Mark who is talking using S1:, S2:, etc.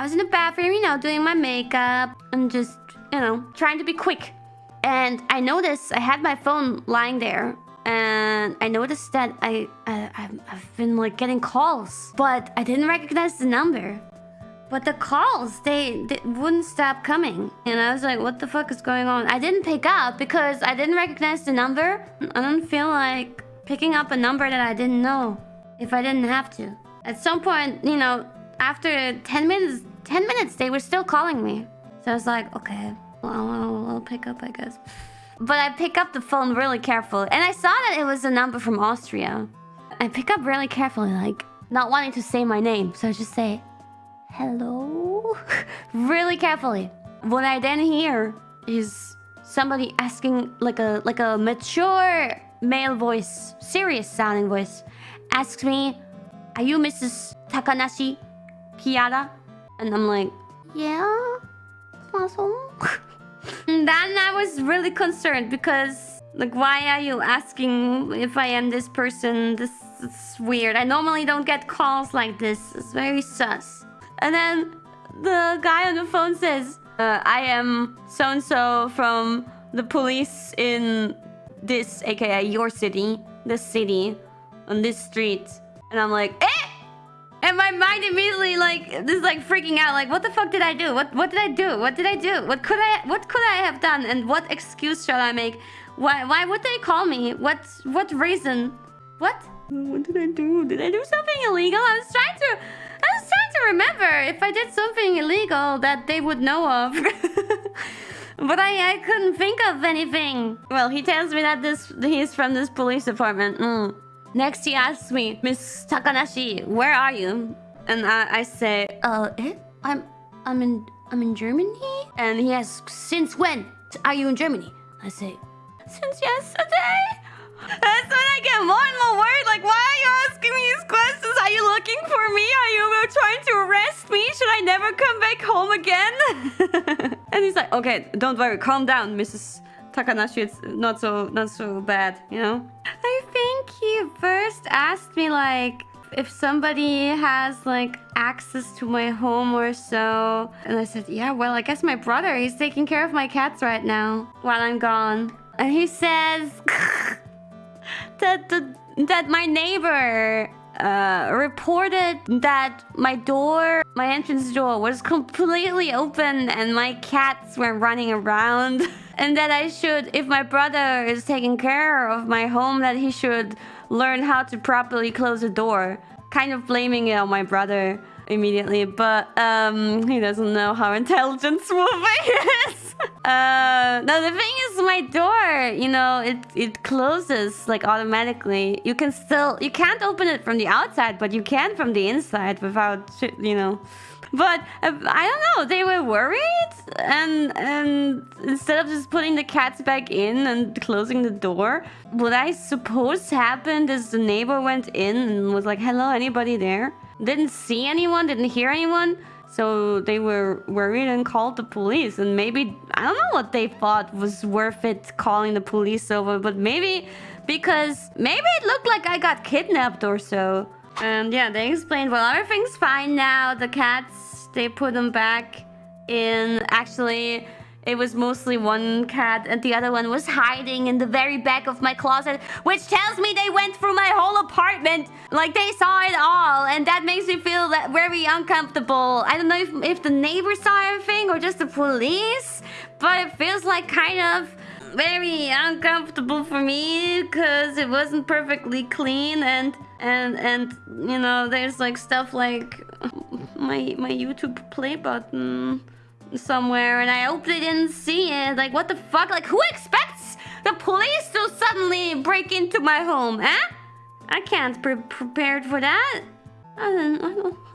S1: I was in the bathroom, you know, doing my makeup and just, you know, trying to be quick. And I noticed I had my phone lying there. And I noticed that I, I I've- been like getting calls, but I didn't recognize the number. But the calls, they, they wouldn't stop coming. And I was like, what the fuck is going on? I didn't pick up because I didn't recognize the number. I don't feel like picking up a number that I didn't know if I didn't have to. At some point, you know, after 10 minutes, 10 minutes, they were still calling me. So I was like, okay, well, I'll, pick up, I guess. But I pick up the phone really carefully. And I saw that it was a number from Austria. I pick up really carefully, like, not wanting to say my name. So I just say, hello? really carefully. What I then hear is somebody asking, like a, like a mature male voice, serious sounding voice, asks me, are you Mrs. Takanashi Kiara? And I'm like, yeah. And then I was really concerned because, like, why are you asking if I am this person? This is weird. I normally don't get calls like this. It's very sus. And then the guy on the phone says, uh, I am so and so from the police in this, aka your city, this city, on this street. And I'm like, eh! And my mind immediately like this is like freaking out like what the fuck did I do? What what did I do? What did I do? What could I what could I have done? And what excuse shall I make? Why why would they call me? What what reason? What? What did I do? Did I do something illegal? I was trying to I was trying to remember if I did something illegal that they would know of. But I, I couldn't think of anything. Well, he tells me that this he's from this police department. Mm. Next, he asks me, Miss Takanashi, where are you? And I, I say, uh, eh? I'm, I'm in, I'm in Germany. And he asks, since when are you in Germany? I say, since yesterday. That's when I get more and more worried. Like, why are you asking me these questions? Are you looking for me? Are you trying to arrest me? Should I never come back home again? and he's like, okay, don't worry, calm down, Mrs. Takanashi. It's not so not so bad, you know. I think he first asked me like if somebody has like access to my home or so, and I said, yeah, well, I guess my brother. He's taking care of my cats right now while I'm gone. And he says that the that my neighbor uh, reported that my door, my entrance door, was completely open and my cats were running around. and that I should, if my brother is taking care of my home, that he should learn how to properly close the door. Kind of blaming it on my brother immediately, but um, he doesn't know how intelligent Swooping is. Uh, no, the thing is, my door, you know, it it closes like automatically. You can still, you can't open it from the outside, but you can from the inside without, you know. But uh, I don't know, they were worried, and and instead of just putting the cats back in and closing the door, what I suppose happened is the neighbor went in and was like, "Hello, anybody there?" Didn't see anyone, didn't hear anyone. So they were worried and called the police. And maybe, I don't know what they thought was worth it calling the police over. But maybe because maybe it looked like I got kidnapped or so. And yeah, they explained, well, everything's fine now. The cats, they put them back in. Actually, it was mostly one cat and the other one was hiding in the very back of my closet, which tells me they went through my whole apartment. Like they saw it all and that makes me feel that very uncomfortable. I don't know if, if the neighbors saw everything or just the police, but it feels like kind of very uncomfortable for me because it wasn't perfectly clean and and and you know there's like stuff like my my YouTube play button somewhere and I hope they didn't see it. Like, what the fuck? Like, who expects the police to suddenly break into my home, eh? I can't be prepared for that. I don't, I don't